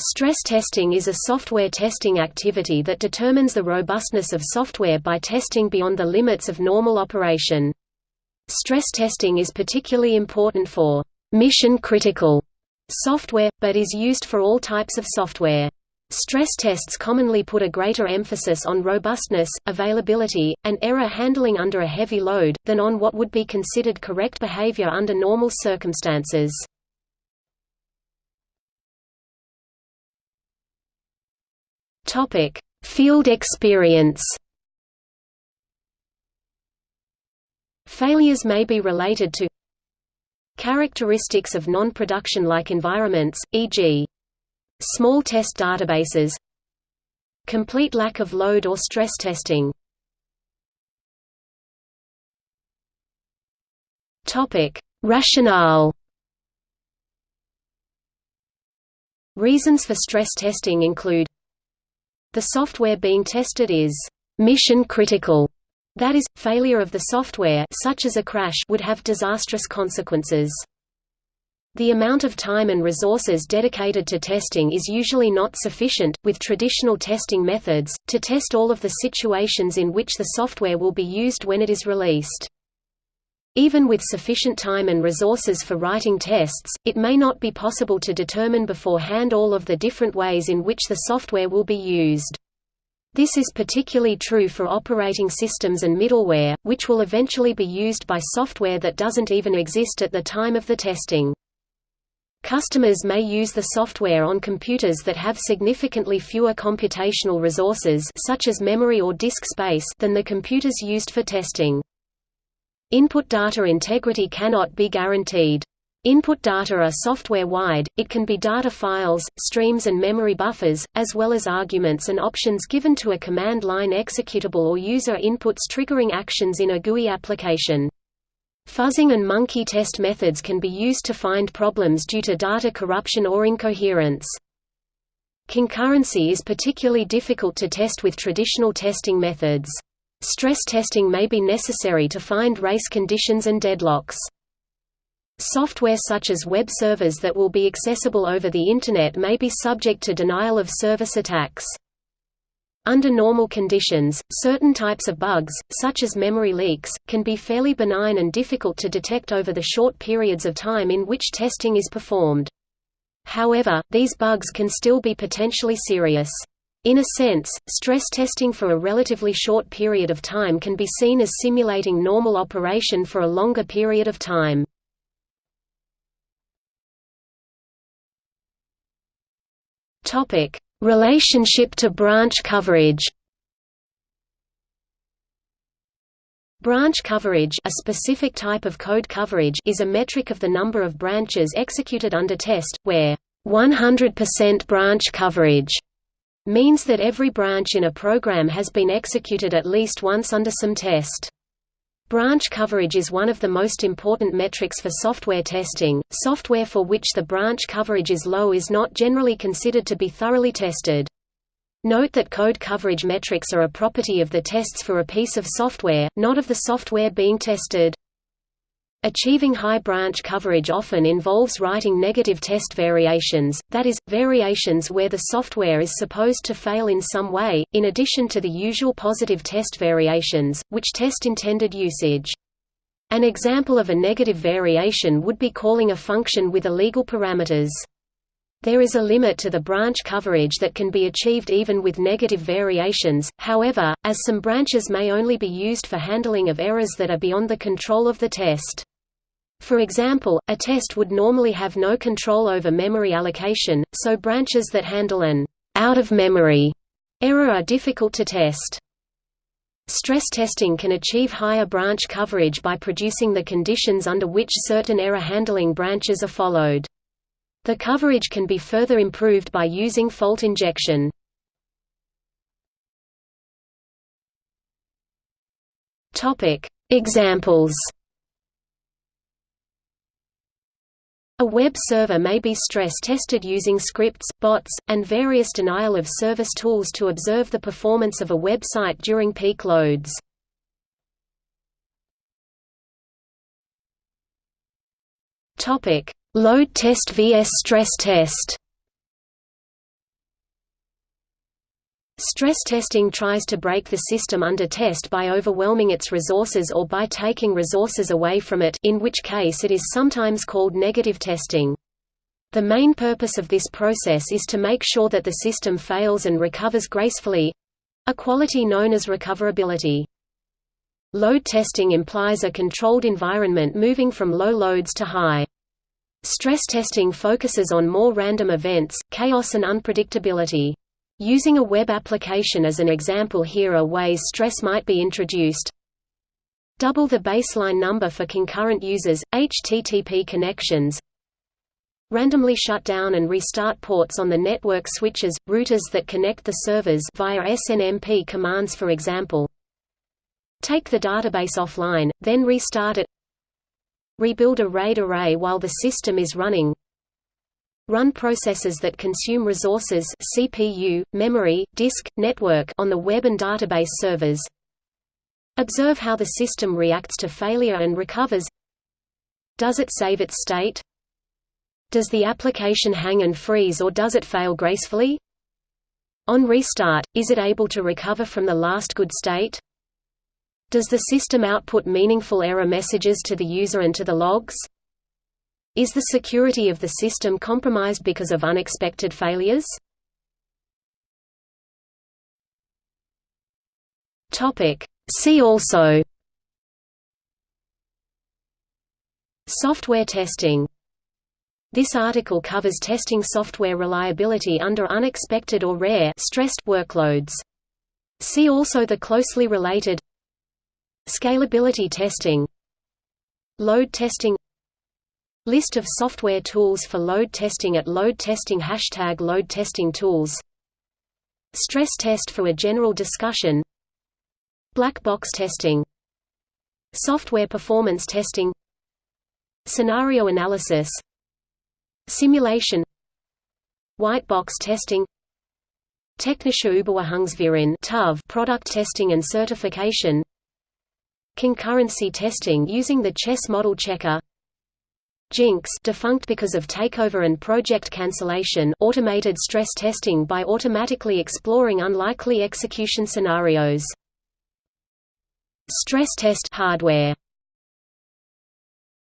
Stress testing is a software testing activity that determines the robustness of software by testing beyond the limits of normal operation. Stress testing is particularly important for mission-critical software, but is used for all types of software. Stress tests commonly put a greater emphasis on robustness, availability, and error handling under a heavy load, than on what would be considered correct behavior under normal circumstances. Topic: Field experience. Failures may be related to characteristics of non-production-like environments, e.g. small test databases complete lack of load or stress testing Topic: Rationale. Reasons for stress testing include the software being tested is mission critical. That is, failure of the software such as a crash would have disastrous consequences. The amount of time and resources dedicated to testing is usually not sufficient, with traditional testing methods, to test all of the situations in which the software will be used when it is released. Even with sufficient time and resources for writing tests, it may not be possible to determine beforehand all of the different ways in which the software will be used. This is particularly true for operating systems and middleware, which will eventually be used by software that doesn't even exist at the time of the testing. Customers may use the software on computers that have significantly fewer computational resources such as memory or disk space than the computers used for testing. Input data integrity cannot be guaranteed. Input data are software-wide, it can be data files, streams and memory buffers, as well as arguments and options given to a command line executable or user inputs triggering actions in a GUI application. Fuzzing and monkey test methods can be used to find problems due to data corruption or incoherence. Concurrency is particularly difficult to test with traditional testing methods. Stress testing may be necessary to find race conditions and deadlocks. Software such as web servers that will be accessible over the Internet may be subject to denial of service attacks. Under normal conditions, certain types of bugs, such as memory leaks, can be fairly benign and difficult to detect over the short periods of time in which testing is performed. However, these bugs can still be potentially serious. In a sense, stress testing for a relatively short period of time can be seen as simulating normal operation for a longer period of time. Relationship to branch coverage. Branch coverage a specific type of code coverage is a metric of the number of branches executed under test, where 100% branch coverage means that every branch in a program has been executed at least once under some test. Branch coverage is one of the most important metrics for software testing. Software for which the branch coverage is low is not generally considered to be thoroughly tested. Note that code coverage metrics are a property of the tests for a piece of software, not of the software being tested. Achieving high branch coverage often involves writing negative test variations, that is, variations where the software is supposed to fail in some way, in addition to the usual positive test variations, which test intended usage. An example of a negative variation would be calling a function with illegal parameters. There is a limit to the branch coverage that can be achieved even with negative variations, however, as some branches may only be used for handling of errors that are beyond the control of the test. For example, a test would normally have no control over memory allocation, so branches that handle an out-of-memory error are difficult to test. Stress testing can achieve higher branch coverage by producing the conditions under which certain error handling branches are followed. The coverage can be further improved by using fault injection. Examples A web server may be stress-tested using scripts, bots, and various denial-of-service tools to observe the performance of a website during peak loads. Load test vs stress test Stress testing tries to break the system under test by overwhelming its resources or by taking resources away from it in which case it is sometimes called negative testing. The main purpose of this process is to make sure that the system fails and recovers gracefully—a quality known as recoverability. Load testing implies a controlled environment moving from low loads to high. Stress testing focuses on more random events, chaos and unpredictability. Using a web application as an example here are ways stress might be introduced. Double the baseline number for concurrent users, HTTP connections. Randomly shut down and restart ports on the network switches, routers that connect the servers via SNMP commands for example. Take the database offline, then restart it. Rebuild a RAID array while the system is running. Run processes that consume resources CPU, memory, disk, network on the web and database servers. Observe how the system reacts to failure and recovers. Does it save its state? Does the application hang and freeze or does it fail gracefully? On restart, is it able to recover from the last good state? Does the system output meaningful error messages to the user and to the logs? Is the security of the system compromised because of unexpected failures? See also. Software testing. This article covers testing software reliability under unexpected or rare stressed workloads. See also the closely related. Scalability testing. Load testing List of software tools for load testing at load testing Hashtag load testing tools. Stress test for a general discussion. Black box testing. Software performance testing. Scenario analysis. Simulation. White box testing. Technische Überwachungsverein product testing and certification. Concurrency testing using the chess model checker Jinx defunct because of takeover and project cancellation automated stress testing by automatically exploring unlikely execution scenarios. Stress test hardware